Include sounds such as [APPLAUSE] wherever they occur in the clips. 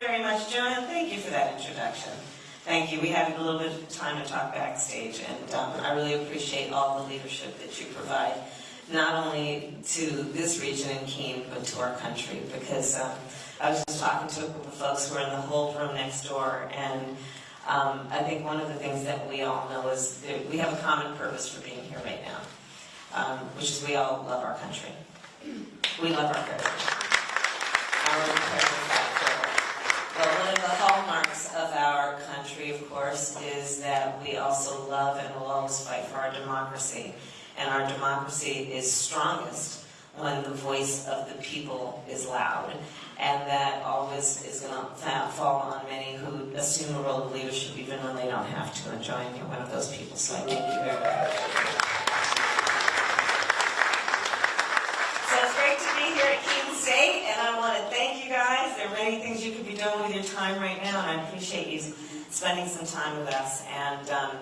very much, Joanne. Thank you for that introduction. Thank you. We had a little bit of time to talk backstage, and um, I really appreciate all the leadership that you provide, not only to this region in Keene, but to our country. Because um, I was just talking to a group of folks who are in the whole room next door, and um, I think one of the things that we all know is that we have a common purpose for being here right now, um, which is we all love our country. We love our heritage. Our heritage back forward. Well, one of the hallmarks of of course, is that we also love and will always fight for our democracy. And our democracy is strongest when the voice of the people is loud. And that always is going to fall on many who assume a role of leadership even when they don't have to. And Joanne, you're one of those people, so I thank you very much. So it's great to be here at Keene State, and I want to thank you guys. There are many things you could be doing with your time right now, and I appreciate you spending some time with us. And um,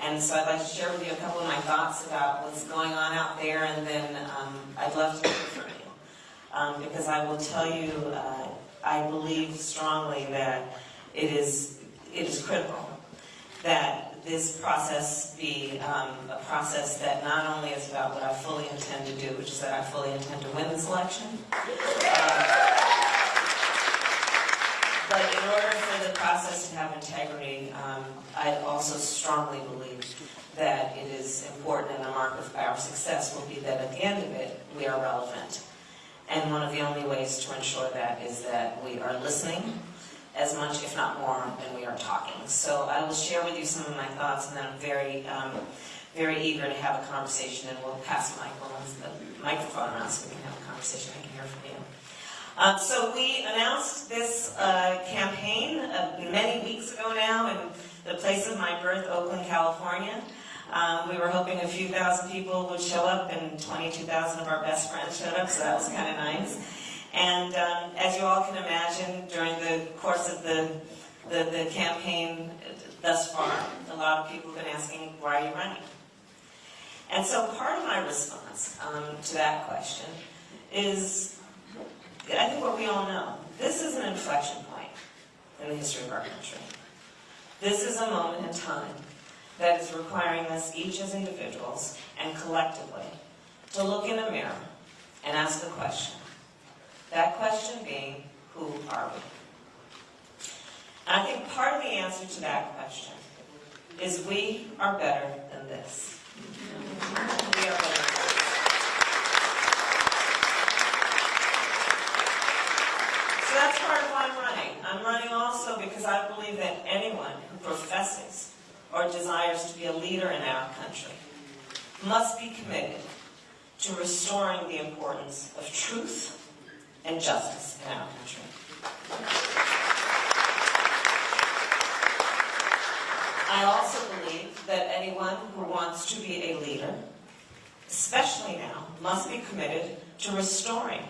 and so I'd like to share with you a couple of my thoughts about what's going on out there, and then um, I'd love to hear from you. Um, because I will tell you, uh, I believe strongly that it is, it is critical that this process be um, a process that not only is about what I fully intend to do, which is that I fully intend to win this election, uh, but in order for the process to have integrity, um, I also strongly believe that it is important and the mark of our success will be that at the end of it, we are relevant. And one of the only ways to ensure that is that we are listening as much, if not more, than we are talking. So I will share with you some of my thoughts, and then I'm very, um, very eager to have a conversation, and we'll pass Michael the microphone around so we can have a conversation. I can hear from you. Um, so we announced this uh, campaign uh, many weeks ago now in the place of my birth, Oakland, California. Um, we were hoping a few thousand people would show up, and 22,000 of our best friends showed up, so that was kind of nice. And um, as you all can imagine, during the course of the, the, the campaign thus far, a lot of people have been asking, why are you running? And so part of my response um, to that question is I think what we all know, this is an inflection point in the history of our country. This is a moment in time that is requiring us each as individuals and collectively to look in the mirror and ask a question. That question being, who are we? And I think part of the answer to that question is we are better than this. We are better than this. So that's part of why I'm running. I'm running also because I believe that anyone who professes or desires to be a leader in our country must be committed to restoring the importance of truth and justice in our country. I also believe that anyone who wants to be a leader, especially now, must be committed to restoring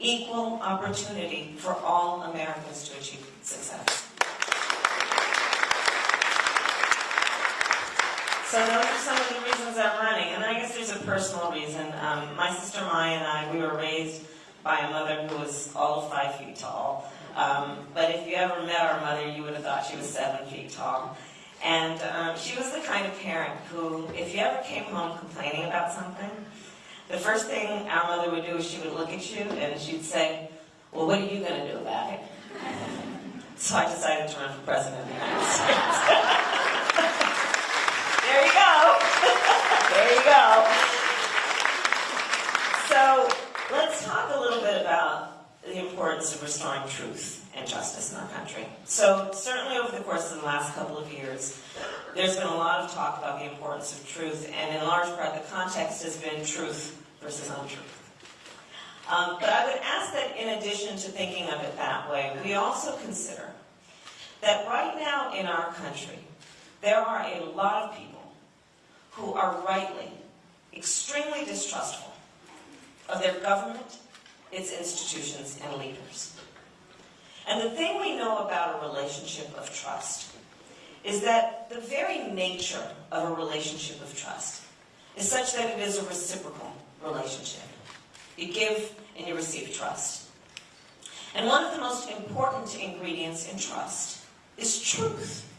equal opportunity for all Americans to achieve success. So those are some of the reasons I'm running, and I guess there's a personal reason. Um, my sister Maya and I, we were raised by a mother who was all five feet tall. Um, but if you ever met our mother, you would have thought she was seven feet tall. And um, she was the kind of parent who, if you ever came home complaining about something, the first thing our mother would do is she would look at you and she'd say, well, what are you going to do about it? So I decided to run for president of the United States. there you go. there you go. So let's talk a little bit about the importance of restoring truth and justice in our country. So certainly over the course of the last couple of years, there's been a lot of talk about the importance of truth, and in large part the context has been truth versus untruth. Um, but I would ask that in addition to thinking of it that way, we also consider that right now in our country, there are a lot of people who are rightly extremely distrustful of their government, its institutions, and leaders. And the thing we know about a relationship of trust is that the very nature of a relationship of trust is such that it is a reciprocal relationship. You give and you receive trust. And one of the most important ingredients in trust is truth.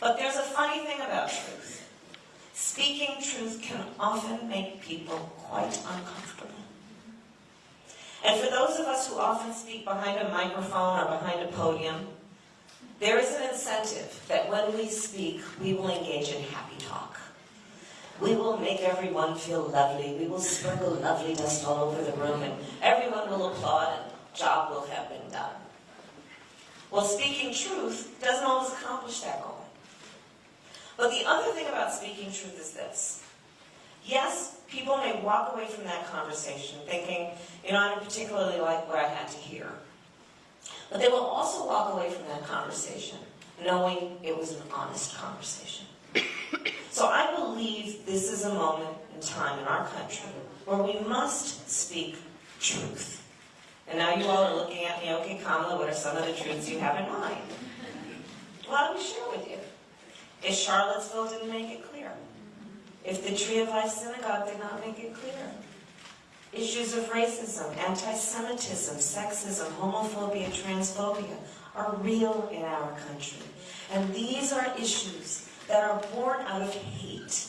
But there's a funny thing about truth. Speaking truth can often make people quite uncomfortable. And for those of us who often speak behind a microphone or behind a podium, there is an incentive that when we speak, we will engage in happy talk. We will make everyone feel lovely. We will sprinkle loveliness all over the room, and everyone will applaud, and job will have been done. Well, speaking truth doesn't always accomplish that goal. But the other thing about speaking truth is this. Yes, people may walk away from that conversation thinking, you know, I didn't particularly like what I had to hear. But they will also walk away from that conversation knowing it was an honest conversation. [COUGHS] So I believe this is a moment in time in our country where we must speak truth. And now you all are looking at me, okay, Kamala, what are some of the truths you have in mind? Well, let me share with you. If Charlottesville didn't make it clear, if the Tree of Life Synagogue did not make it clear, issues of racism, anti-Semitism, sexism, homophobia, transphobia are real in our country. And these are issues that are born out of hate.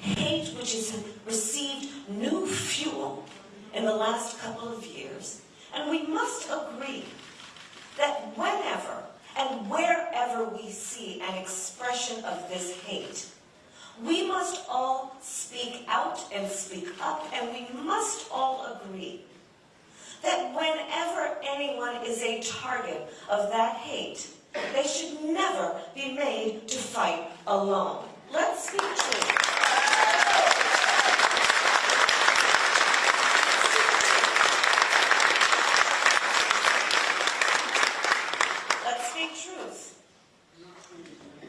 Hate which has received new fuel in the last couple of years. And we must agree that whenever and wherever we see an expression of this hate, we must all speak out and speak up, and we must all agree that whenever anyone is a target of that hate, they should never be made to fight alone. Let's speak truth. Let's speak truth.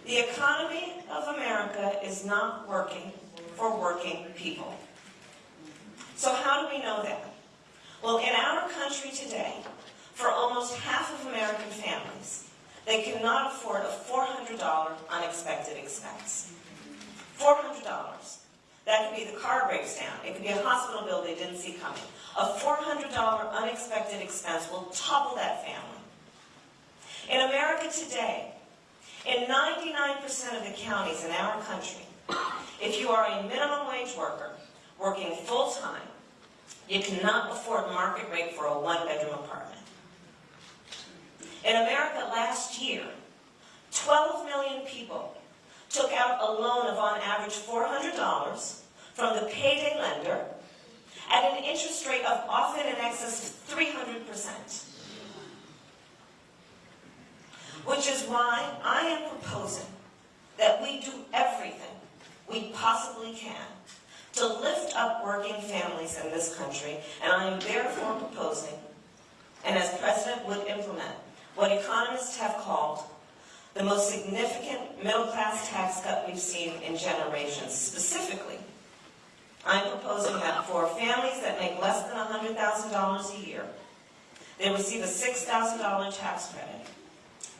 The economy of America is not working for working people. So how do we know that? Well, in our country today, for almost half of American families, they cannot afford a $400 unexpected expense. $400. That could be the car breaks down. It could be a hospital bill they didn't see coming. A $400 unexpected expense will topple family. In America today, in 99% of the counties in our country, if you are a minimum wage worker working full-time, you cannot afford market rate for a one-bedroom apartment. In America last year, 12 million people took out a loan of on average $400 from the payday lender at an interest rate of often in excess of 300%. Which is why I am proposing that we do everything we possibly can to lift up working families in this country, and I am therefore proposing, and as President would implement, what economists have called the most significant middle-class tax cut we've seen in generations. Specifically, I'm proposing that for families that make less than $100,000 a year, they receive a $6,000 tax credit,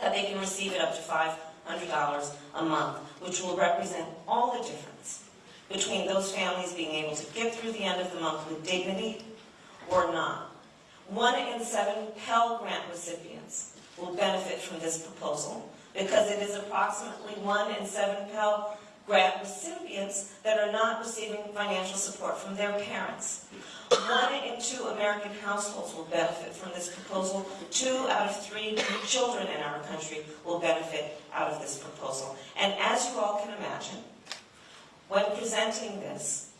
that they can receive it up to $500 a month, which will represent all the difference between those families being able to get through the end of the month with dignity or not. One in seven Pell Grant recipients will benefit from this proposal because it is approximately one in seven Pell Grant recipients that are not receiving financial support from their parents. One in two American households will benefit from this proposal. Two out of three children in our country will benefit out of this proposal. And as you all can imagine, when presenting this,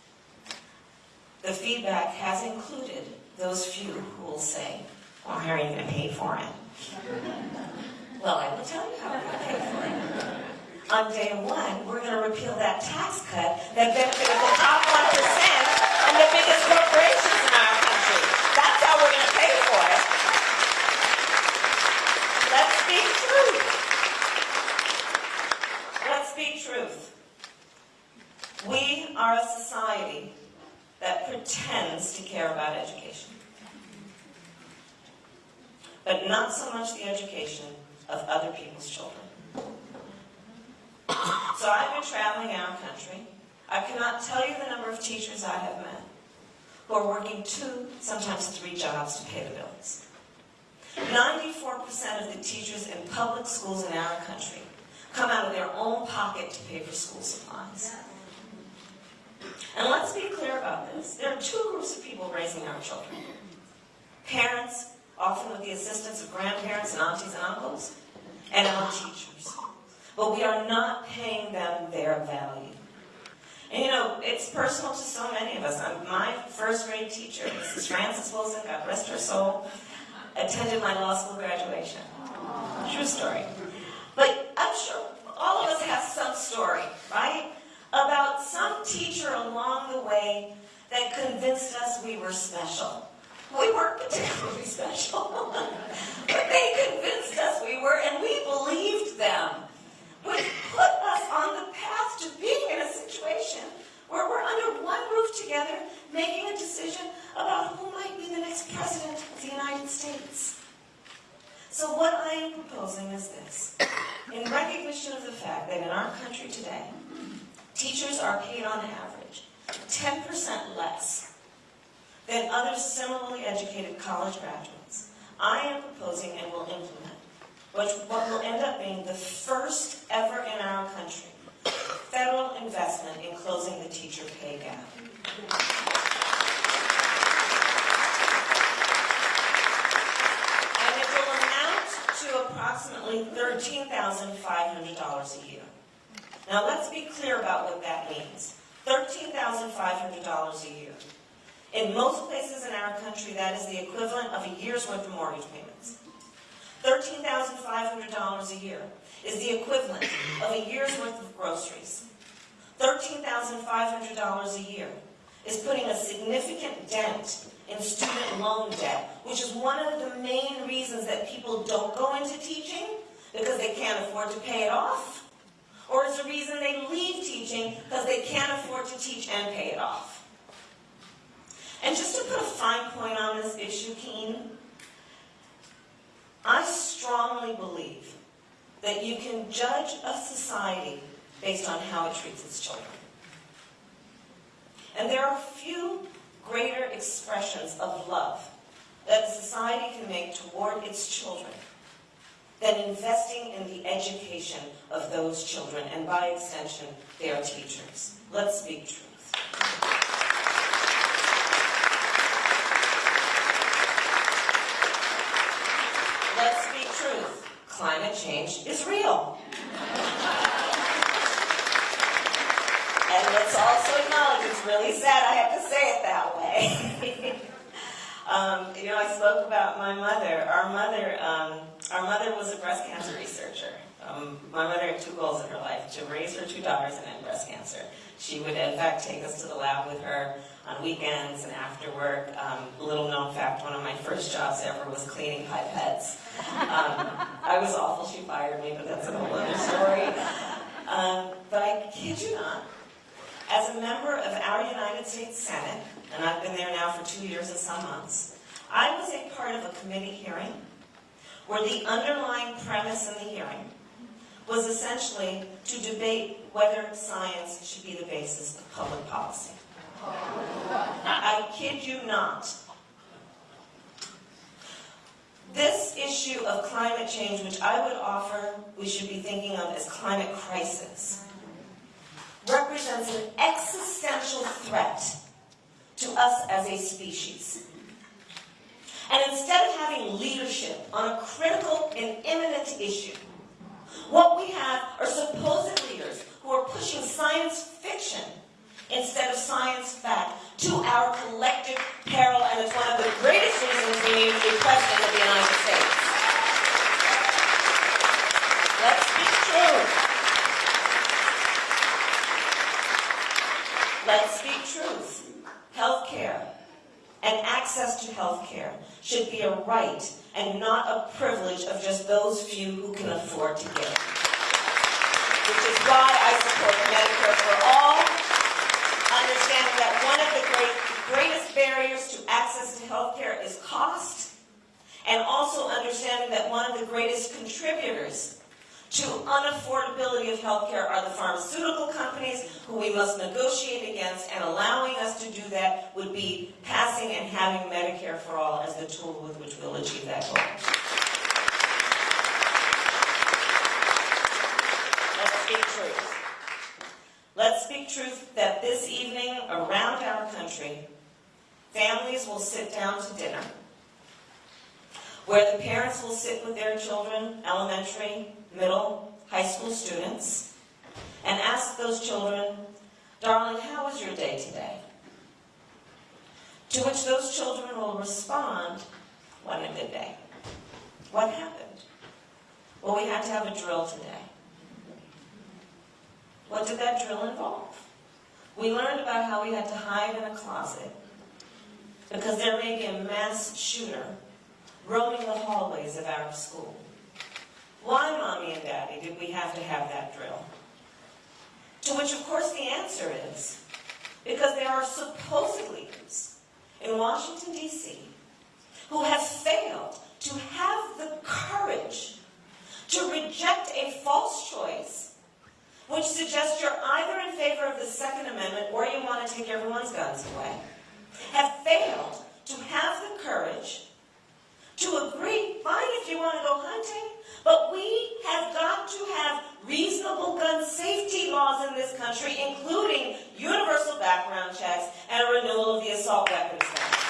the feedback has included those few who will say, well, how are you going to pay for it? Well, I will tell you how we're going to pay for it. On day one, we're going to repeal that tax cut that benefited the top 1% and the biggest corporations in our country. That's how we're going to pay for it. Let's speak truth. Let's speak truth. We are a society that pretends to care about education. But not so much the education of other people's children. [COUGHS] So I've been traveling our country. I cannot tell you the number of teachers I have met who are working two, sometimes three jobs to pay the bills. 94% of the teachers in public schools in our country come out of their own pocket to pay for school supplies. And let's be clear about this. There are two groups of people raising our children. Parents, often with the assistance of grandparents and aunties and uncles, and our teachers. But we are not paying them their value. And you know, it's personal to so many of us. Um, My first grade teacher, Mrs. Frances Wilson, God rest her soul, attended my law school graduation. True story. But I'm sure all of us have some story, right? About some teacher along the way that convinced us we were special. We weren't [LAUGHS] particularly special, [LAUGHS] but they convinced us we were, and we believed them. Which put us on the path to being in a situation where we're under one roof together, making a decision about who might be the next president of the United States. So what I am proposing is this. In recognition of the fact that in our country today, teachers are paid on average 10% less than other similarly educated college graduates, I am proposing and will implement which what will end up being the first ever in our country federal investment in closing the teacher pay gap. And it will amount to approximately $13,500 a year. Now, let's be clear about what that means. $13,500 a year. In most places in our country, that is the equivalent of a year's worth of mortgage payments. $13,500 a year is the equivalent of a year's worth of groceries. $13,500 a year is putting a significant dent in student loan debt, which is one of the main reasons that people don't go into teaching, because they can't afford to pay it off, or it's the reason they leave teaching because they can't afford to teach and pay it off. And just to put a fine point on this issue, Keene, I strongly believe that you can judge a society based on how it treats its children. And there are few greater expressions of love that a society can make toward its children than investing in the education of those children, and by extension, their teachers. Let's speak truth. Let's speak truth. Climate change is real. And let's also acknowledge, it's really sad I have to say it that way. [LAUGHS] um, you know, I spoke about my mother. Our mother, um, our mother was a breast cancer researcher. Um, my mother had two goals in her life, to raise her two daughters and end breast cancer. She would, in fact, take us to the lab with her on weekends and after work. Um, little known fact, one of my first jobs ever was cleaning pipettes. Um, I was awful, she fired me, but that's a whole other story. Um, but I kid you not, as a member of our United States Senate, and I've been there now for two years and some months, I was a part of a committee hearing where the underlying premise in the hearing was essentially to debate whether science should be the basis of public policy. I kid you not. This issue of climate change, which I would offer we should be thinking of as climate crisis, represents an existential threat to us as a species. And instead of having leadership on a critical and imminent issue, what we have are supposed leaders who are pushing science fiction instead of science fact to our collective peril, and it's one of the greatest reasons we need to be president of the United States. Let's speak truth. Let's speak truth. Health care and access to health care should be a right and not a privilege of just those few who can afford to get it. Which is why I support Medicare healthcare is cost, and also understanding that one of the greatest contributors to unaffordability of healthcare are the pharmaceutical companies who we must negotiate against, and allowing us to do that would be passing and having Medicare for All as the tool with which we'll achieve that goal. Let's speak truth. Let's speak truth that this evening around our country, families will sit down to dinner, where the parents will sit with their children, elementary, middle, high school students, and ask those children, darling, how was your day today? To which those children will respond, what a good day. What happened? Well, we had to have a drill today. What did that drill involve? We learned about how we had to hide in a closet because there may be a mass shooter roaming the hallways of our school. Why, Mommy and Daddy, did we have to have that drill? To which, of course, the answer is because there are supposed leaders in Washington, D.C. who have failed to have the courage to reject a false choice which suggests you're either in favor of the Second Amendment or you want to take everyone's guns away, have failed to have the courage to agree, fine if you want to go hunting, but we have got to have reasonable gun safety laws in this country, including universal background checks and a renewal of the assault weapons ban.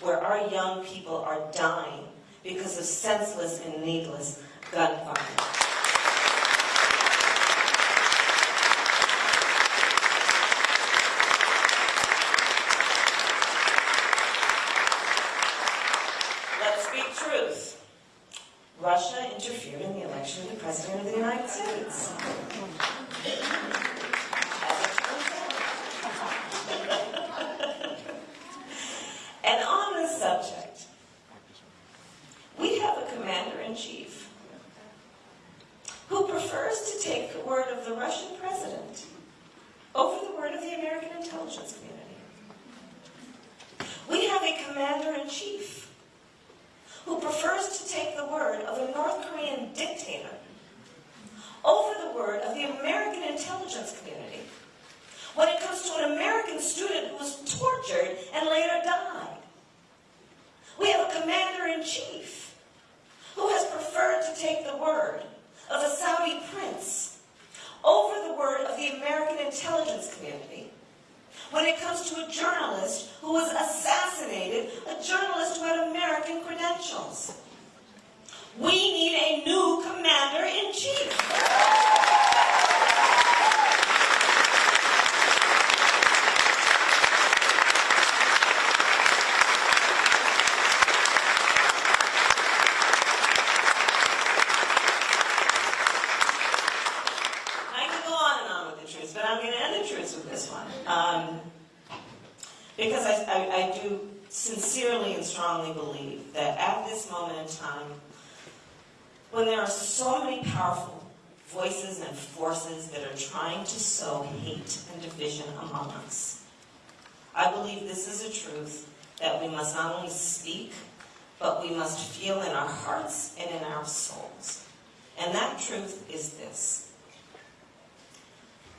Where our young people are dying because of senseless and needless gun violence. Let's speak truth. Russia interfered in the election of the President of the United States. As it turns out. And on this subject, we have a commander-in-chief who prefers to take the word of the Russian president over the word of the American intelligence community. We have a commander-in-chief who prefers to take the word of a North Korean dictator over the word of the American intelligence community when it comes to an American student who was tortured and later died. We have a commander-in-chief who has preferred to take the word of a Saudi prince over the word of the American intelligence community when it comes to a journalist who was assassinated, a journalist who had American credentials. We need a new commander-in-chief. Because I, I, I do sincerely and strongly believe that at this moment in time, when there are so many powerful voices and forces that are trying to sow hate and division I believe this is a truth that we must not only speak, but we must feel in our hearts and in our souls. And that truth is this.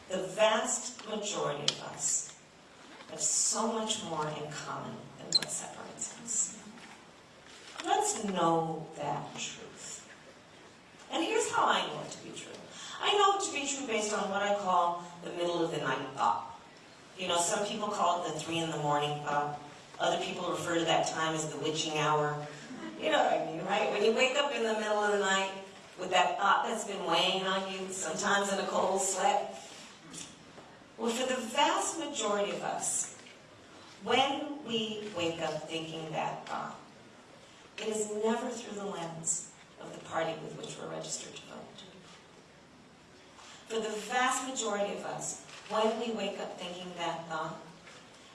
The vast majority of us have so much more in common than what separates us. Let's know that truth. And here's how I know it to be true. I know it to be true based on what I call the middle of the night thought. You know, some people call it the three in the morning thought. Other people refer to that time as the witching hour. You know what I mean, right? When you wake up in the middle of the night with that thought that's been weighing on you, sometimes in a cold sweat. Well, for the vast majority of us, when we wake up thinking that thought, it is never through the lens of the party with which we're registered to vote. For the vast majority of us, when we wake up thinking that thought,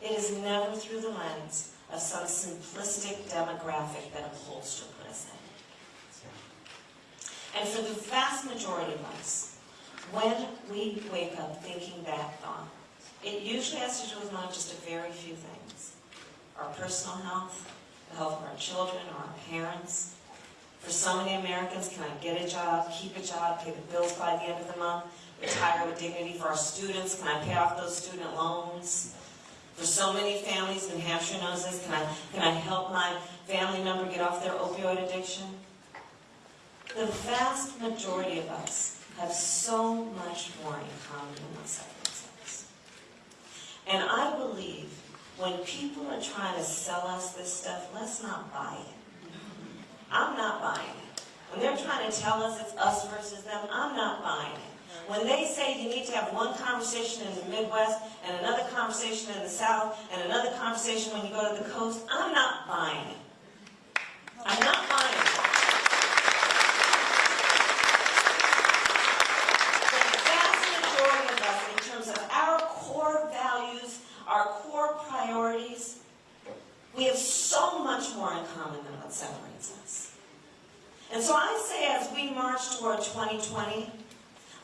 it is never through the lens of some simplistic demographic that a pollster put us in. And for the vast majority of us, when we wake up thinking that thought, it usually has to do with not just a very few things. Our personal health, the health of our children or our parents. For so many Americans, can I get a job, keep a job, pay the bills by the end of the month, retire with dignity for our students, can I pay off those student loans? For so many families, New Hampshire knows this, can I, can I help my family member get off their opioid addiction? The vast majority of us have so much more in common than us. And I believe when people are trying to sell us this stuff, let's not buy it. I'm not buying it. When they're trying to tell us it's us versus them, I'm not buying it. When they say you need to have one conversation in the Midwest and another conversation in the South and another conversation when you go to the coast, I'm not buying it. I'm not buying it. The vast majority of us, in terms of our core values, our core priorities, we have so much more in common than what separates us. And so I say as we march toward 2020,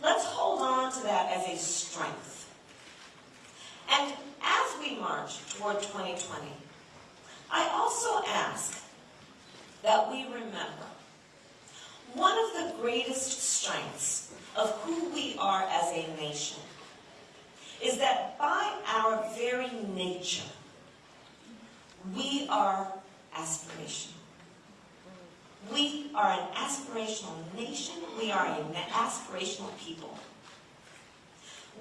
let's hold on to that as a strength. And as we march toward 2020, I also ask that we remember one of the greatest strengths of who we are as a nation is that by our very nature, we are aspirational. We are an aspirational nation. We are an aspirational people.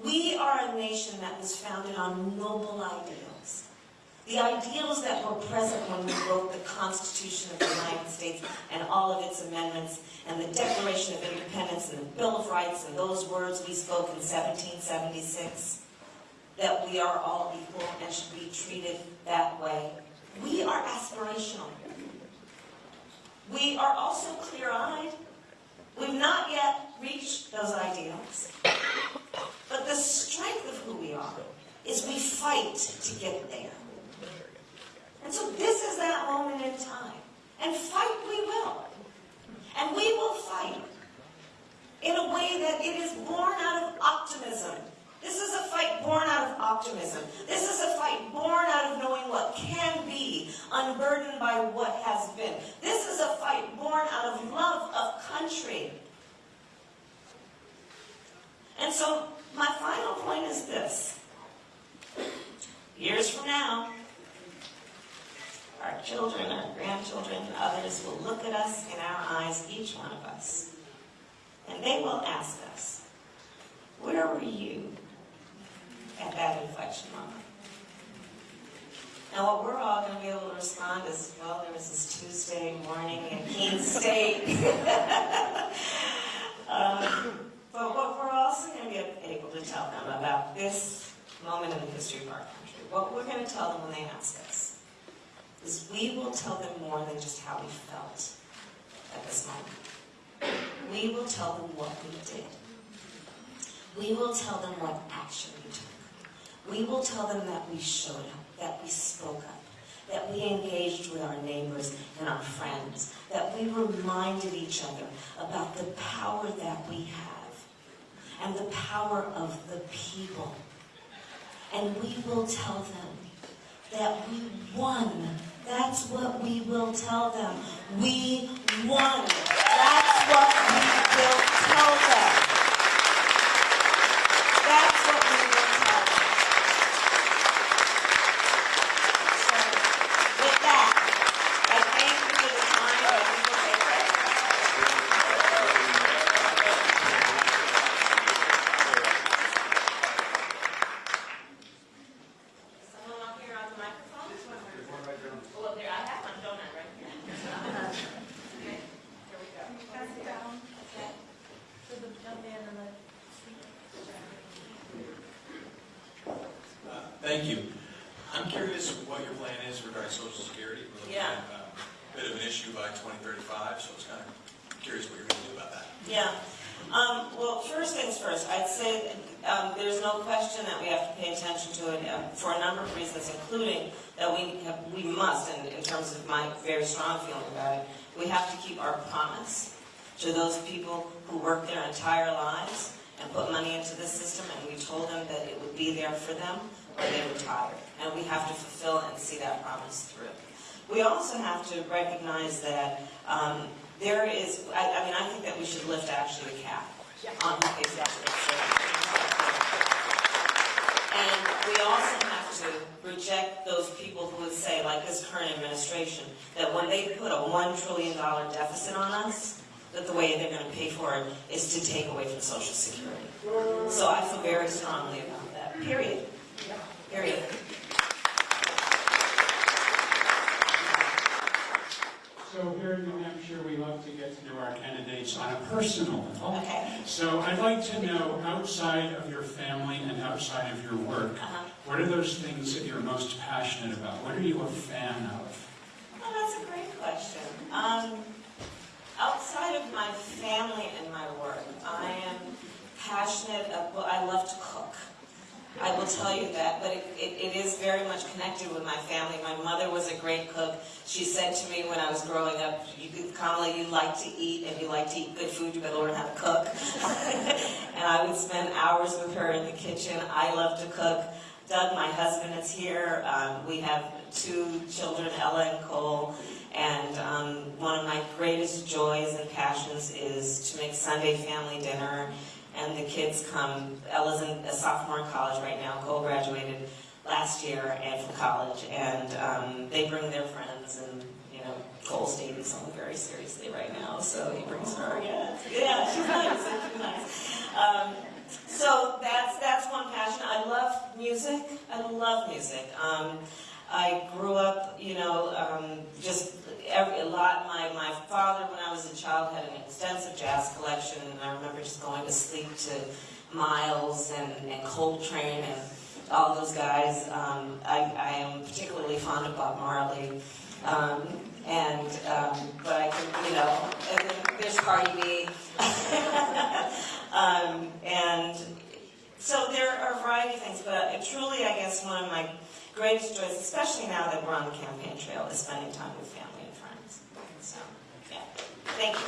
We are a nation that on noble ideals. The ideals that were present when we wrote the Constitution of the United States and all of its amendments and the Declaration of Independence and the Bill of Rights and those words we spoke in 1776, that we are all equal and should be treated that way. We are aspirational. We are also clear-eyed. We've not yet reached those ideals. But the strength of who we are is we fight to get there. And so this is that moment in time. And fight we will. And we will fight in a way that it is born out of optimism. This is a fight born out of optimism. This is a fight born out of knowing what can be, unburdened by what has been. This is a fight born out of love of country. And so my final point is this. Years from now, our children, our grandchildren, others will look at us in our eyes, each one of us, and they will ask us, where were you at that inflection moment? Now, what we're all going to be able to respond is, well, there was this Tuesday morning in Keene State. [LAUGHS] um, but what we're also going to be able to tell them about this moment in the history of our what we're going to tell them when they ask us, is we will tell them more than just how we felt at this moment. We will tell them what we did. We will tell them what action we took. We will tell them that we showed up, that we spoke up, that we engaged with our neighbors and our friends, that we reminded each other about the power that we have and the power of the people. And we will tell them that we won. That's what we will tell them. We won. That's what we will tell them. That's what we will tell them. So, with that, I thank you for the time and we will take questions. Someone up here on the microphone? Oh, there, I have one, don't I, right here? Okay, here we go. Pass it down Okay. to the young man in the Uh, Thank you. I'm curious what your plan is regarding Social Security. We're looking Yeah. at um, a bit of an issue by 2035, so I was kind of curious what you're going to do about that. Yeah. Um, well, first things first, I'd say um, there's no question that we have to pay attention to it um, for a number of reasons, including that we have, we must, in, in terms of my very strong feeling about it, we have to keep our promise to those people who work their entire lives and put money into the system, and we told them that it would be there for them when they retired. And we have to fulfill and see that promise through. We also have to recognize that um, there is, I, I mean, I think that we should lift actually the cap on who pays executive And we also have to reject those people who would say, like this current administration, that when they put a one trillion dollar deficit on us, that the way they're gonna pay for it is to take away from social security. So I feel very strongly about that, period. Period. So here in New Hampshire, we love to get to know our candidates on a personal level. Okay. So I'd like to know, outside of your family and outside of your work, Uh-huh. what are those things that you're most passionate about? What are you a fan of? Oh, that's a great question. Um, outside of my family and my work, I am passionate, well, I love to cook. I will tell you that, but it, it, it is very much connected with my family. My mother was a great cook. She said to me when I was growing up, you, Kamala, you like to eat, and you like to eat good food, you better learn how to cook. [LAUGHS] and I would spend hours with her in the kitchen. I love to cook. Doug, my husband, is here. Um, we have two children, Ella and Cole. And um, one of my greatest joys and passions is to make Sunday family dinner. And the kids come, Ella's in, a sophomore in college right now, Cole graduated last year and from college. And um, they bring their friends and, you know, Cole's dating someone very seriously right now, so he brings her, yeah. Yeah, she's nice, she's nice. Um, so that's, that's one passion. I love music. I love music. Um, I grew up, you know, um, just every, a lot. My, my father, when I was a child, had an extensive jazz collection, and I remember just going to sleep to Miles and, and Coltrane and all those guys. Um, I, I am particularly fond of Bob Marley. Um, and, um, but I can, you know, there's Cardi B. [LAUGHS] um, and so there are a variety of things, but truly, I guess one of my greatest joys, especially now that we're on the campaign trail, is spending time with family and friends. So, yeah. Thank you.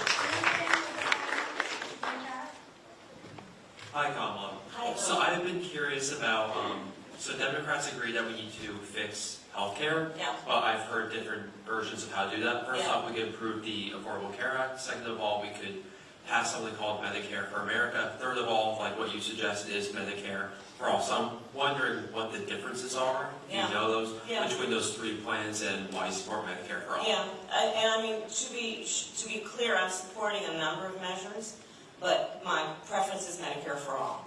Hi, Kamala. Hi. So I've been curious about, um, so Democrats agree that we need to fix healthcare, Yeah. but I've heard different versions of how to do that. First Yeah. off, we could improve the Affordable Care Act. Second of all, we could pass something called Medicare for America. Third of all, like what you suggested, is Medicare for all. So I'm wondering what the differences are. Yeah. you know those? Yeah. Between those three plans and why you support Medicare for all? Yeah, I- and I mean, to be, to be clear, I'm supporting a number of measures, but my preference is Medicare for all.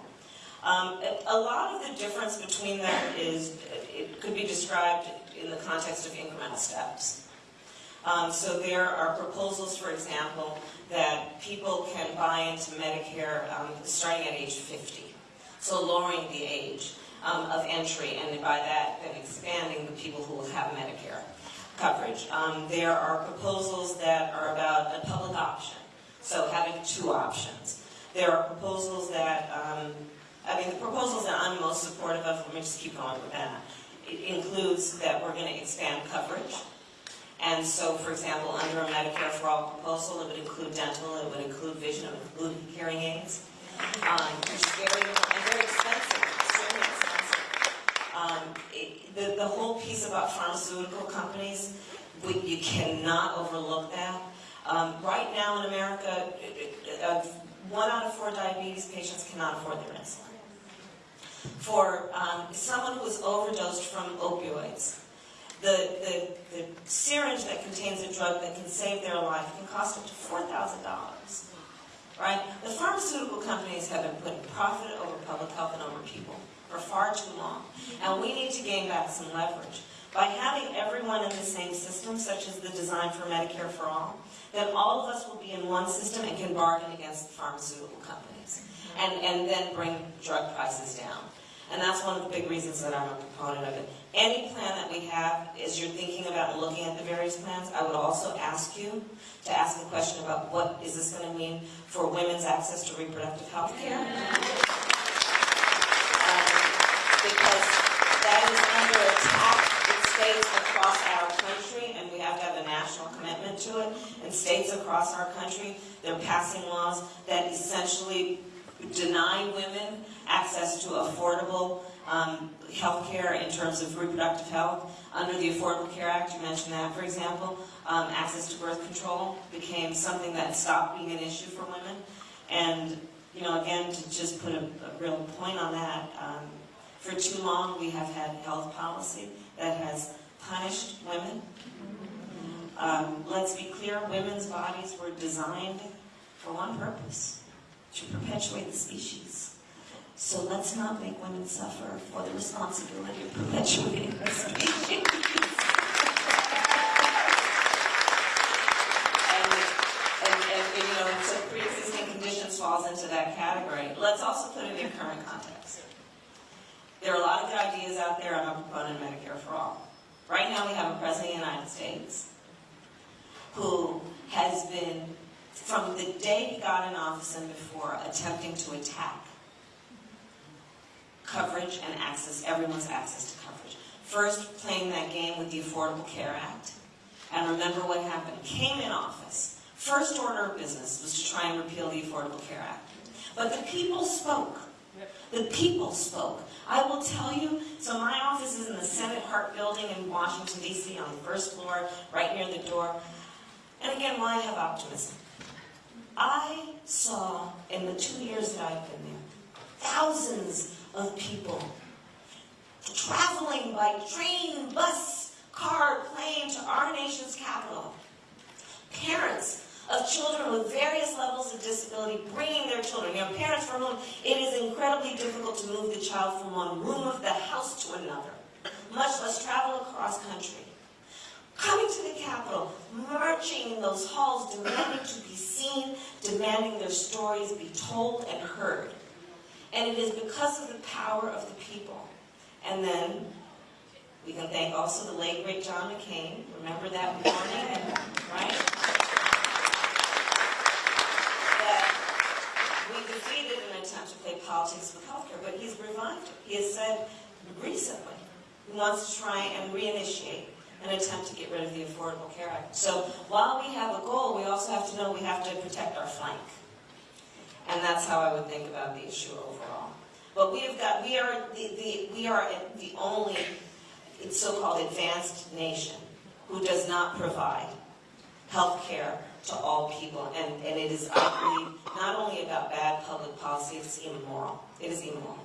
Um, a- A lot of the difference between them is, it could be described in the context of incremental steps. Um, So there are proposals, for example, that people can buy into Medicare um, starting at age 50. So lowering the age um, of entry, and by that, then expanding the people who will have Medicare coverage. Um, There are proposals that are about a public option, so having two options. There are proposals that, um, I mean, the proposals that I'm most supportive of, let me just keep going with that. It includes that we're gonna expand coverage. And so, for example, under a Medicare for All proposal, it would include dental, it would include vision, it would include hearing aids. Um, which is very, and very expensive, extremely expensive. Um, it- the, the whole piece about pharmaceutical companies, we, you cannot overlook that. Um, right now in America, uh, one out of four diabetes patients cannot afford their insulin. For um, someone who is overdosed from opioids, the, the syringe that contains a drug that can save their life can cost up to $4,000. Right? The pharmaceutical companies have been putting profit over public health and over people for far too long. And we need to gain back some leverage. By having everyone in the same system, such as the design for Medicare for All, then all of us will be in one system and can bargain against the pharmaceutical companies. And, and then bring drug prices down. And that's one of the big reasons that I'm a proponent of it. Any plan that we have, as you're thinking about looking at the various plans, I would also ask you to ask a question about what is this going to mean for women's access to reproductive health care? Um, Because that is under attack in states across our country, and we have to have a national commitment to it. In states across our country, they're passing laws that essentially deny women access to affordable um, health care in terms of reproductive health. Under the Affordable Care Act, you mentioned that, for example, um, access to birth control became something that stopped being an issue for women. And, you know, again, to just put a, a real point on that, um, for too long, we have had health policy that has punished women. Um, let's be clear, women's bodies were designed for one purpose, to perpetuate the species. So let's not make women suffer for the responsibility of perpetuating the species. And, and, and, and, you know, so pre-existing conditions falls into that category. Let's also put it in current context. There are a lot of good ideas out there. I'm a proponent of Medicare for all. Right now, we have a president of the United States who has been, from the day he got in office and before, attempting to attack coverage and access, everyone's access to coverage. First, playing that game with the Affordable Care Act. And remember what happened. Came in office. First order of business was to try and repeal the Affordable Care Act. But the people spoke. The people spoke. I will tell you, so my office is in the Senate Hart Building in Washington, D.C., on the first floor, right near the door. And again, why I have optimism. I saw, in the two years that I've been there, thousands of people traveling by train, bus, car, plane to our nation's capital. Parents of children with various levels of disability bringing their children. You know, parents for whom it is incredibly difficult to move the child from one room of the house to another, much less travel across country. Coming to the Capitol, marching in those halls, demanding to be seen, demanding their stories be told and heard. And it is because of the power of the people. And then we can thank also the late great John McCain. Remember that morning, right? We defeated an attempt to play politics with healthcare, but he's revived it. He has said recently he wants to try and reinitiate an attempt to get rid of the Affordable Care Act. So while we have a goal, we also have to know we have to protect our flank. And that's how I would think about the issue overall. But we have got, we are the, the we are the only so-called advanced nation who does not provide health care to all people. And, and it is, I believe, not only about bad public policy, it's immoral. It is immoral.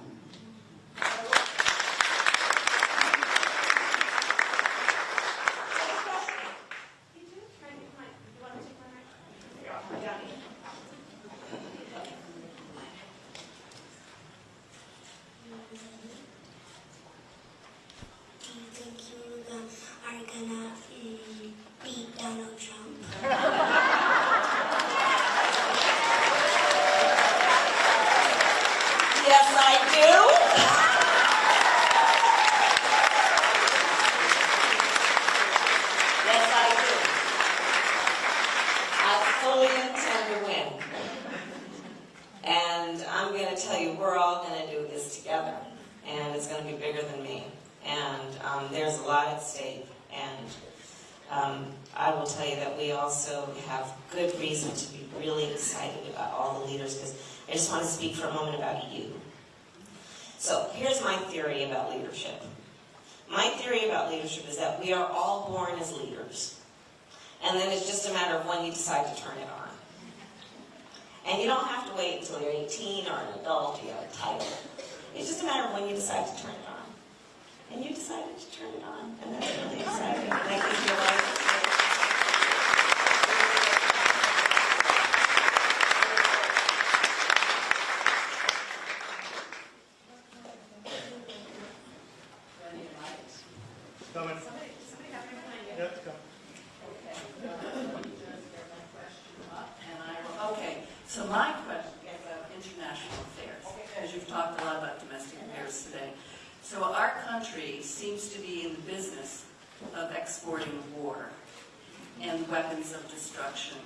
Weapons of destruction.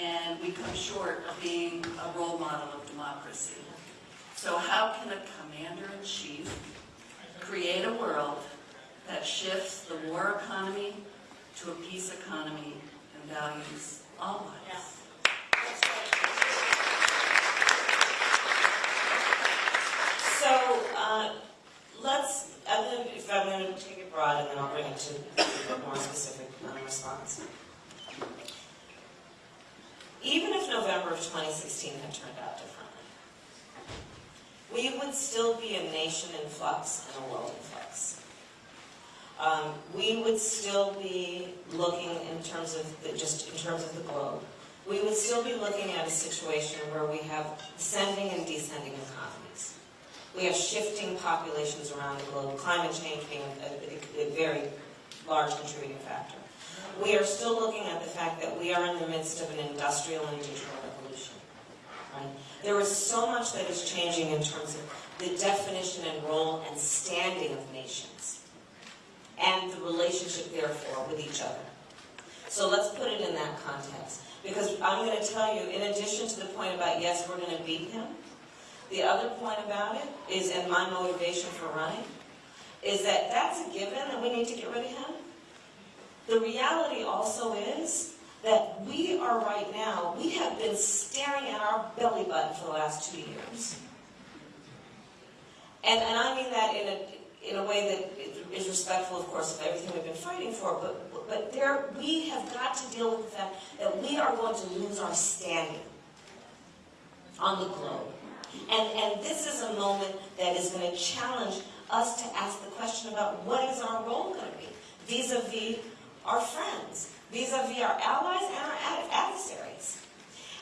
And we come short of being a role model of democracy. So how can a commander-in-chief create a world that shifts the war economy to a peace economy and values all lives? So, uh, let's, I'm I'm gonna take it broad, and then I'll bring it to a more specific um, response. Even if November of 2016 had turned out differently, we would still be a nation in flux and a world in flux. Um, we would still be looking in terms of, the, just in terms of the globe, we would still be looking at a situation where we have ascending and descending economies. We have shifting populations around the globe, climate change being a, a, a very large contributing factor. We are still looking at the fact that we are in the midst of an industrial and digital revolution. Right? There is so much that is changing in terms of the definition and role and standing of nations and the relationship, therefore, with each other. So let's put it in that context. Because I'm going to tell you, in addition to the point about, yes, we're going to beat him, the other point about it is, and my motivation for running, is that that's a given and we need to get rid of him. The reality also is that we are right now, we have been staring at our belly button for the last two years. And, and I mean that in a, in a way that is respectful, of course, of everything we've been fighting for, but, but there, we have got to deal with the fact that we are going to lose our standing on the globe. And, and this is a moment that is going to challenge us to ask the question about what is our role going to be vis-a-vis our friends, vis-a-vis our allies and our ad- adversaries.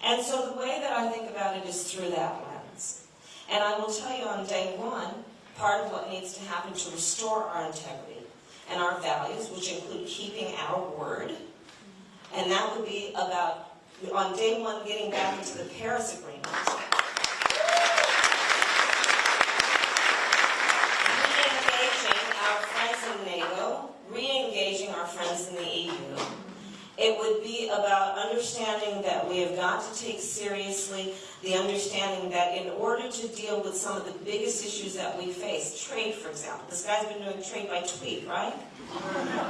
And so the way that I think about it is through that lens. And I will tell you on day one, part of what needs to happen to restore our integrity and our values, which include keeping our word, and that would be about, on day one, getting back into the Paris Agreement. Re-engaging our friends in NATO, re-engaging our friends in the EU. It would be about understanding that we have got to take seriously the understanding that in order to deal with some of the biggest issues that we face, trade, for example, this guy's been doing trade by tweet, right?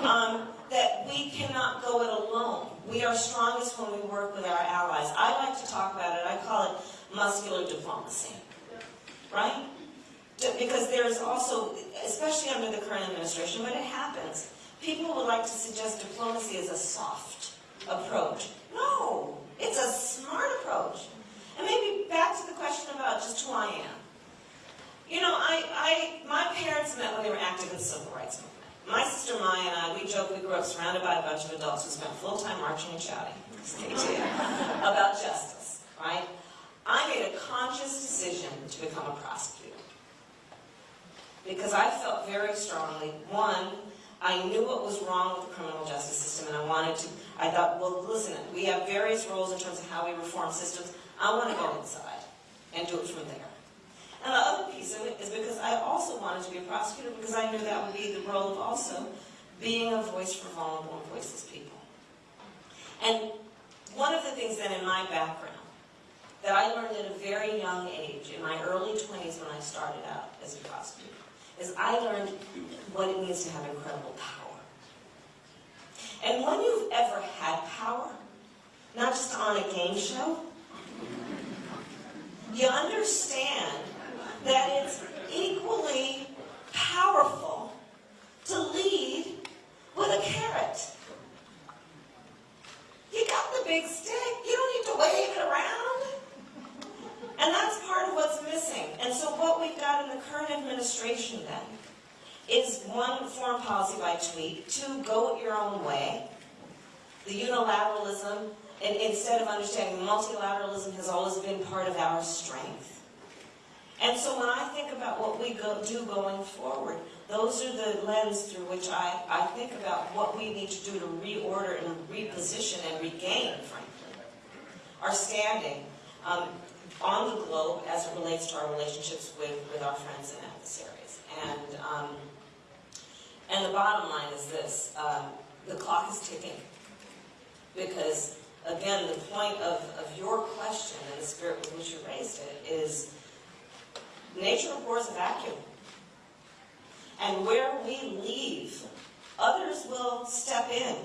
Um, that we cannot go it alone. We are strongest when we work with our allies. I like to talk about it, I call it muscular diplomacy, right? Because there's also, especially under the current administration, but it happens, people would like to suggest diplomacy is a soft approach. No, it's a smart approach. And maybe back to the question about just who I am. You know, I, I, my parents met when they were active in the civil rights movement. My sister Maya and I, we joke we grew up surrounded by a bunch of adults who spent full time marching and shouting, [LAUGHS] about justice, right? I made a conscious decision to become a prosecutor. Because I felt very strongly, one, I knew what was wrong with the criminal justice system and I wanted to, I thought, well, listen, we have various roles in terms of how we reform systems. I want to go inside and do it from there. And the other piece of it is because I also wanted to be a prosecutor because I knew that would be the role of also being a voice for vulnerable and voiceless people. And one of the things then in my background that I learned at a very young age, in my early 20s when I started out as a prosecutor, is I learned what it means to have incredible power. And when you've ever had power, not just on a game show, you understand that it's equally powerful to lead with a carrot. You got the big stick, you don't need to wave it around. And that's part of what's missing. And so what we've got in the current administration then is one, foreign policy by tweet, two, go it your own way. The unilateralism, and instead of understanding multilateralism has always been part of our strength. And so when I think about what we go, do going forward, those are the lens through which I, I think about what we need to do to reorder and reposition and regain, frankly, our standing um, on the globe as it relates to our relationships with, with our friends and adversaries. And, um, and the bottom line is this, um, the clock is ticking. Because, again, the point of, of your question and the spirit with which you raised it is nature abhors a vacuum. And where we leave, others will step in.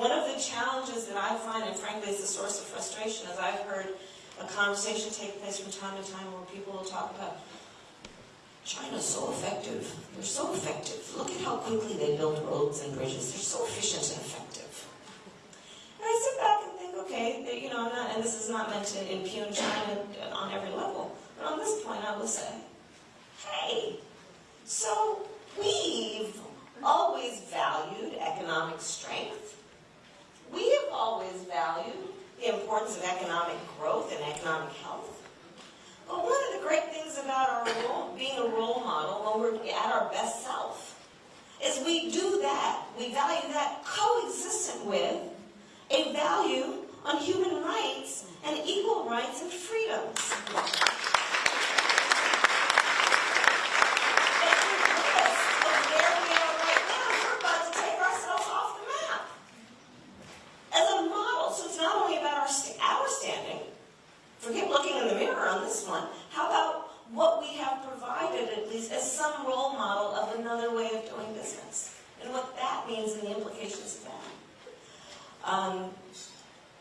One of the challenges that I find, and frankly is a source of frustration, is I've heard a conversation take place from time to time where people will talk about China's so effective. They're so effective. Look at how quickly they build roads and bridges. They're so efficient and effective. And I sit back and think, okay, they- you know, not, and this is not meant to impugn China on every level, but on this point I will say, hey, so we've always valued economic strength. We have always valued the importance of economic growth and economic health. But one of the great things about our role, being a role model when we're at our best self is we do that, we value that coexistent with a value on human rights and equal rights and freedoms. And regardless of where we are right now, we're about to take ourselves off the map as a model. So it's not only about our, sta- our standing, forget looking in the mirror on this one. How about what we have provided, at least as some role model of another way of doing business? And what that means and the implications of that. Um,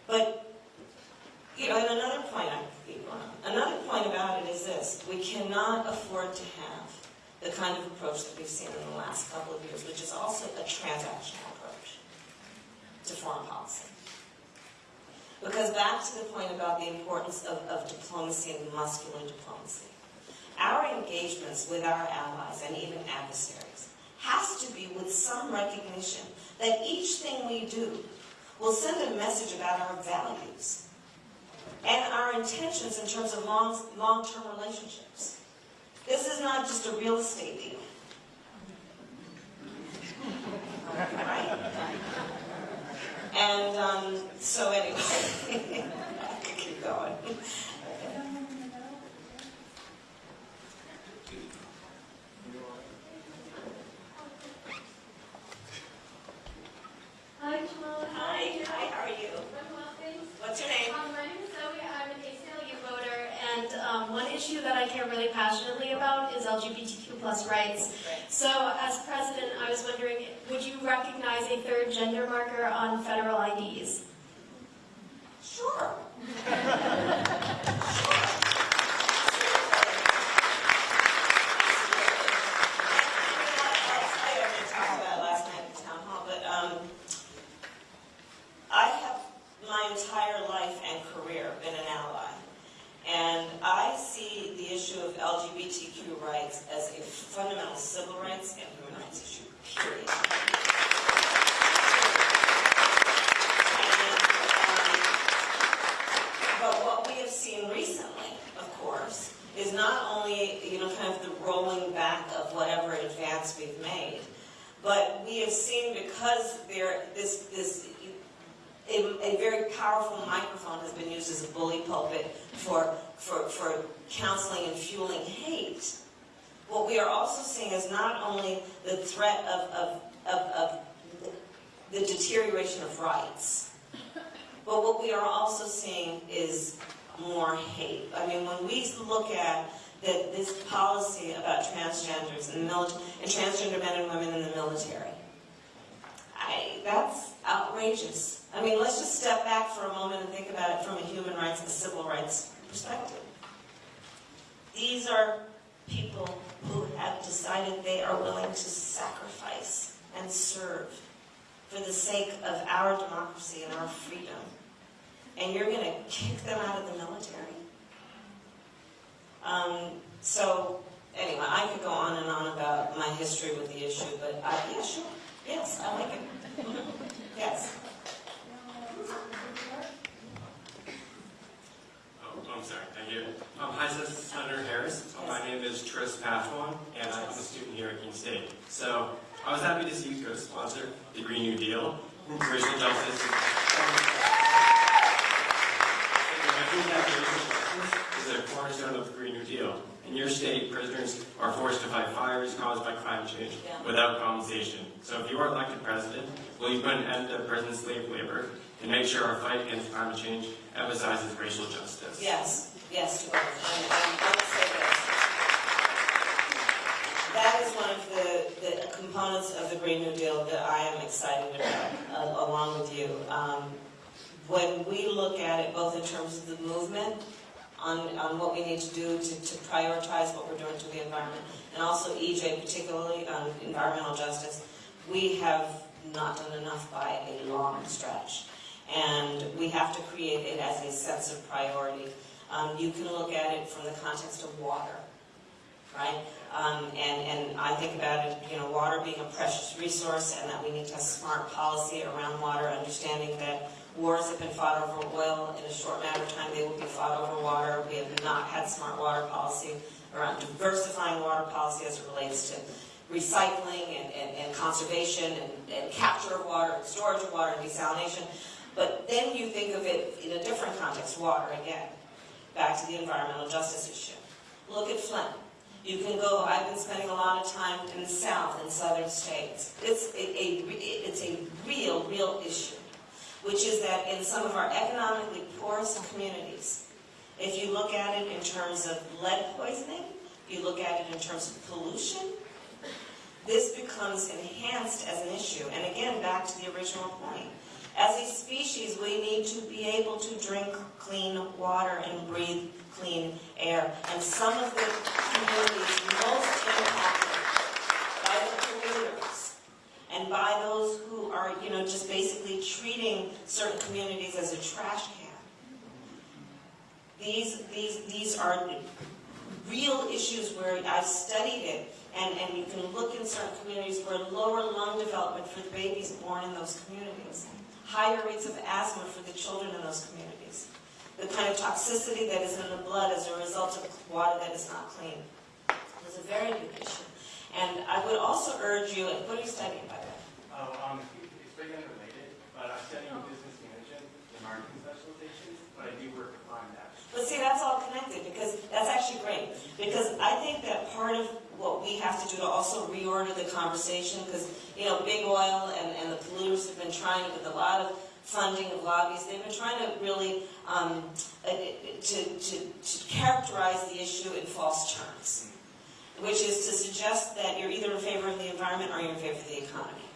but, you know, and another point, I. Another point about it is this. We cannot afford to have the kind of approach that we've seen in the last couple of years, which is also a transactional approach to foreign policy. Because back to the point about the importance of, of diplomacy and muscular diplomacy. Our engagements with our allies and even adversaries has to be with some recognition that each thing we do will send a message about our values and our intentions in terms of long, long-term relationships. This is not just a real estate deal. Right? And um, so anyway, [LAUGHS] I could keep going. Hi. Hi, hi, how are you? I'm well, thanks. What's your name? Um, my name is Zoe. I'm an ACLU voter, and um, one issue that I care really passionately about is LGBTQ plus rights. So, as president, I was wondering, would you recognize a third gender marker on federal IDs? Sure. [LAUGHS] I already talked about it last night at the town hall, but um, I have my entire life and career been an ally. And I see the issue of LGBTQ rights as a fundamental civil rights and human rights issue, period. And, um, but what we have seen recently, of course, is not only, you know, kind of the rolling back of whatever advance we've made, but we have seen because there, this, this, a, a very powerful microphone has been used as a bully pulpit for, for, for counseling and fueling hate. What we are also seeing is not only the threat of, of, of, of the deterioration of rights, But what we are also seeing is more hate. I mean, when we look at that this policy about transgenders military, and transgender men and women in the military, I, that's outrageous. I mean, let's just step back for a moment and think about it from a human rights and civil rights perspective. These are people who have decided they are willing to sacrifice and serve for the sake of our democracy and our freedom. And you're going to kick them out of the military? Um, so, anyway, I could go on and on about my history with the issue, but I, yeah, sure. Yes, I like it. Yes. Oh, I'm sorry, thank you. Um, hi, this is Senator Harris. My name is Tris Pashwan, and I'm a student here at Keene State. So I was happy to see you co-sponsor the Green New Deal, racial justice. I think that racial justice is a cornerstone of the Green New Deal. In your state, prisoners are forced to fight fires caused by climate change Yeah. without compensation. So if you are elected president, will you put an end to prison slave labor and make sure our fight against climate change emphasizes racial justice? Yes, yes, you are. And I would say this. That is one of the, the components of the Green New Deal that I am excited about, uh, along with you. Um, When we look at it, both in terms of the movement, on, on what we need to do to, to prioritize what we're doing to the environment, and also EJ particularly on environmental justice, we have not done enough by a long stretch. And we have to create it as a sense of priority. Um, you can look at it from the context of water, right? Um, and, and I think about it, you know, water being a precious resource and that we need to have smart policy around water, understanding that wars have been fought over oil. In a short matter of time, they will be fought over water. We have not had smart water policy around diversifying water policy as it relates to recycling and, and, and conservation and, and capture of water and storage of water and desalination. But then you think of it in a different context, water again, back to the environmental justice issue. Look at Flint. You can go, I've been spending a lot of time in the south, in southern states. It's a, a, it's a real, real issue, which is that in some of our economically poorest communities, if you look at it in terms of lead poisoning, you look at it in terms of pollution, this becomes enhanced as an issue. And again, back to the original point. As a species, we need to be able to drink clean water and breathe clean air. And some of the communities most impacted by the polluters and by those who are, you know, just basically treating certain communities as a trash can. These, these, these are real issues where I've studied it, and, and you can look in certain communities where lower lung development for the babies born in those communities, higher rates of asthma for the children in those communities, the kind of toxicity that is in the blood as a result of water that is not clean. It's a very big issue. And I would also urge you, and what are you studying by the way? Oh, um, it's very unrelated, but I'm studying business management and marketing specializations, but I do work with climate action. But see, that's all connected, because that's actually great. Because I think that part of what we have to do to also reorder the conversation, because, you know, big oil and, and the polluters have been trying with a lot of funding of lobbies, they've been trying to really, um, uh, to, to, to characterize the issue in false terms, which is to suggest that you're either in favor of the environment or you're in favor of the economy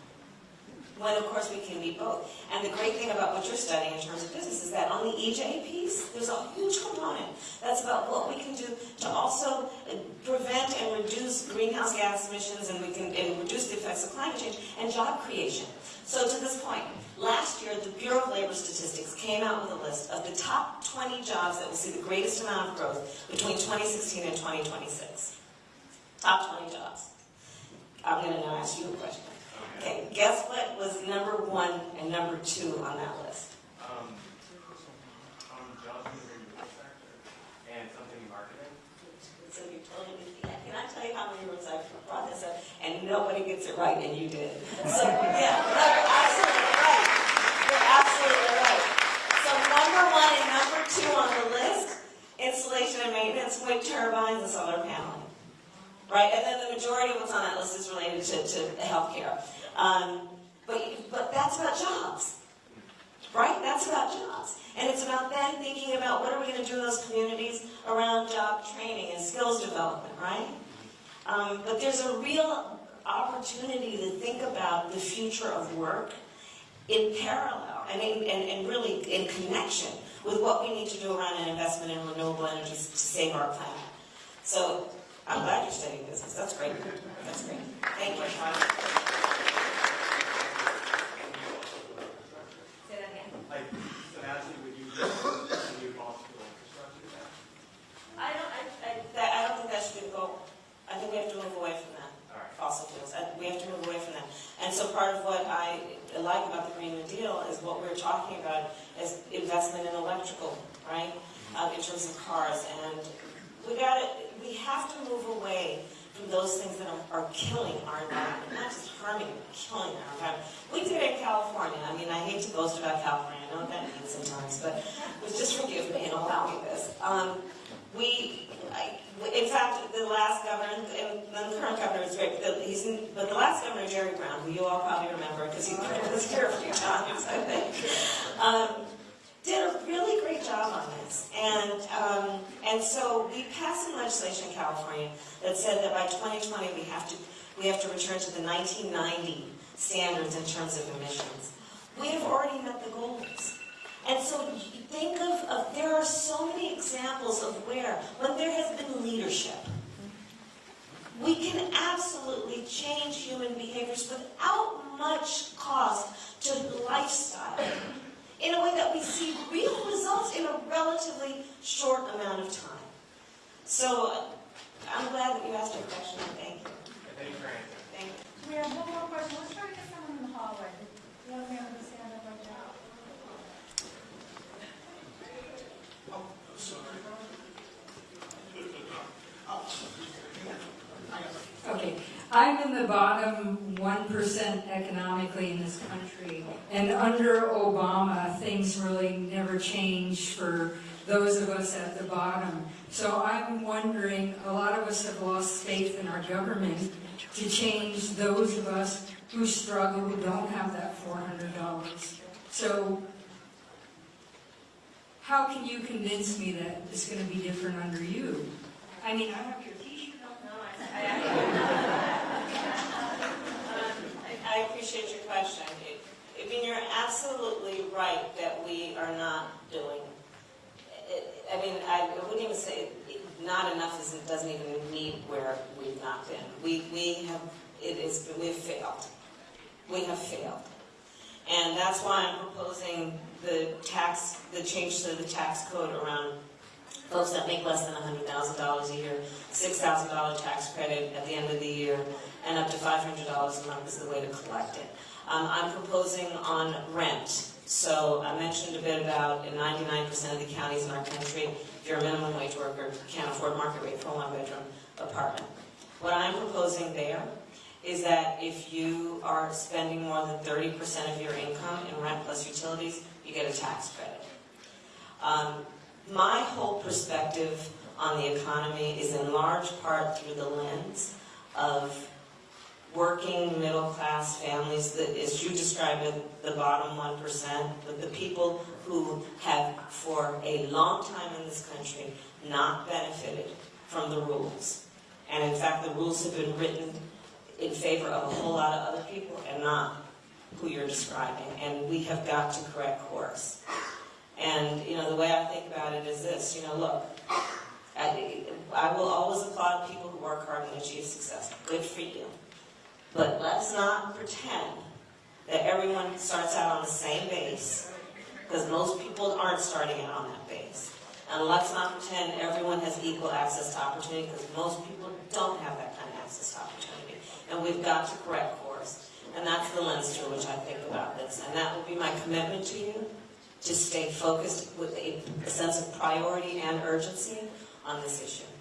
when of course we can be both. And the great thing about what you're studying in terms of business is that on the EJ piece, there's a huge component that's about what we can do to also uh, prevent and reduce greenhouse gas emissions and we can and reduce the effects of climate change and job creation. So to this point, last year the Bureau of Labor Statistics came out with a list of the top 20 jobs that will see the greatest amount of growth between 2016 and 2026. Top 20 jobs. I'm going to now ask you a question. Okay, guess what was number one and number two on that list? Um, um, jobs in the renewable sector and something in marketing. So you totally, can I tell you how many rooms I've brought this up, and nobody gets it right, and you did. So, yeah, you're absolutely right. You're absolutely right. So number one and number two on the list, installation and maintenance, wind turbines, and solar paneling. Right, and then the majority of what's on that list is related to, to healthcare. Um, but, but that's about jobs. right? That's about jobs. And it's about then thinking about what are we gonna do in those communities around job training and skills development, right? Um, but there's a real opportunity to think about the future of work in parallel and, and, and really in connection with what we need to do around an investment in renewable energies to save our planet. So I'm glad you're studying business. That's great. That's great. Thank you, Sean. Say that again. Like, so Nancy, would you, would you fossil fuel infrastructure then? I don't, I, I, that, I don't think that should be the goal. I think we have to move away from that. All right. fossil fuels. I- We have to move away from that. And so part of what I like about the Green New Deal is what we're talking about is investment in electrical, right? Uh, in terms of cars. And we got we have to move away from those things that are, are killing our environment, not just harming, but killing our environment. We did it in California. I mean, I hate to boast about California. I know what that means sometimes, but just forgive me and allow me this. Um, we, I, in fact, the last governor, and the current governor is great, he's, but the last governor, Jerry Brown, who you all probably remember because he was here a few times, I think, um, did a really great job on this. And, um, and so we passed some legislation in California that said that by 2020 we have to, we have to return to the 1990 standards in terms of emissions. We have already met the goals. And so think of, of, there are so many examples of where, when there has been leadership, we can absolutely change human behaviors without much cost to lifestyle in a way that we see real results in a relatively short amount of time. So uh, I'm glad that you asked your question, thank you. Thank you for answering. Thank you. We have one more question. Let's try to get someone in the hallway. The other man with his hand up right now. Okay, I'm in the bottom 1% economically in this country, and under Obama, things really never changed for those of us at the bottom. So I'm wondering, a lot of us have lost faith in our government to change those of us who struggle, who don't have that $400. So how can you convince me that it's going to be different under you? I mean, I have your t-shirt on. Um, I appreciate your question. I mean, you're absolutely right that we are not doing, I mean, I wouldn't even say, not enough is, it doesn't even meet where we've not been. We, we have, it is, we've failed. We have failed. And that's why I'm proposing the tax, the change to the tax code around folks that make less than $100,000 a year, $6,000 tax credit at the end of the year, and up to $500 a month is the way to collect it. Um, I'm proposing on rent. So I mentioned a bit about in 99% of the counties in our country, if you're a minimum wage worker, can't afford market rate for a one-bedroom apartment. What I'm proposing there is that if you are spending more than 30% of your income in rent plus utilities, you get a tax credit. Um, my whole perspective on the economy is in large part through the lens of working middle-class families, that, as you describe it, the bottom 1%, but the people who have, for a long time in this country, not benefited from the rules. And in fact, the rules have been written in favor of a whole lot of other people and not who you're describing. And we have got to correct course. And, you know, the way I think about it is this, you know, look, I, I will always applaud people who work hard and achieve success. Good for you. But let's not pretend that everyone starts out on the same base, because most people aren't starting out on that base. And let's not pretend everyone has equal access to opportunity, because most people don't have that kind of access to opportunity. And we've got to correct. And that's the lens through which I think about this. And that will be my commitment to you, to stay focused with a, sense of priority and urgency on this issue.